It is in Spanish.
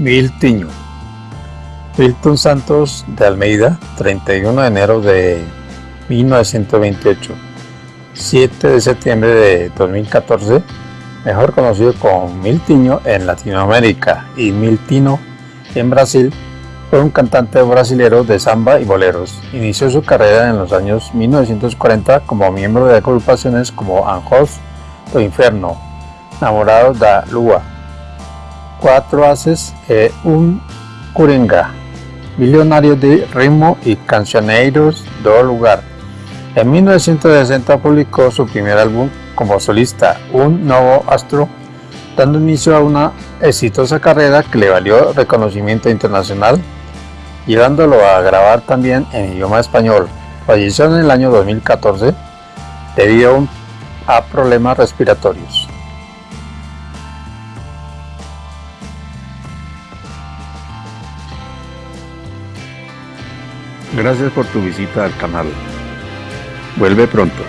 Miltiño Milton Santos de Almeida, 31 de enero de 1928 7 de septiembre de 2014 mejor conocido como Miltiño en Latinoamérica y Miltino en Brasil fue un cantante brasilero de samba y boleros. Inició su carrera en los años 1940 como miembro de agrupaciones como Anjos do Inferno, Namorado da Lua, Cuatro Haces e Un Coringa, millonario de ritmo y cancioneiros do lugar. En 1960 publicó su primer álbum como solista, Un Nuevo Astro, dando inicio a una exitosa carrera que le valió reconocimiento internacional, llevándolo a grabar también en idioma español. Falleció en el año 2014 debido a problemas respiratorios. Gracias por tu visita al canal. Vuelve pronto.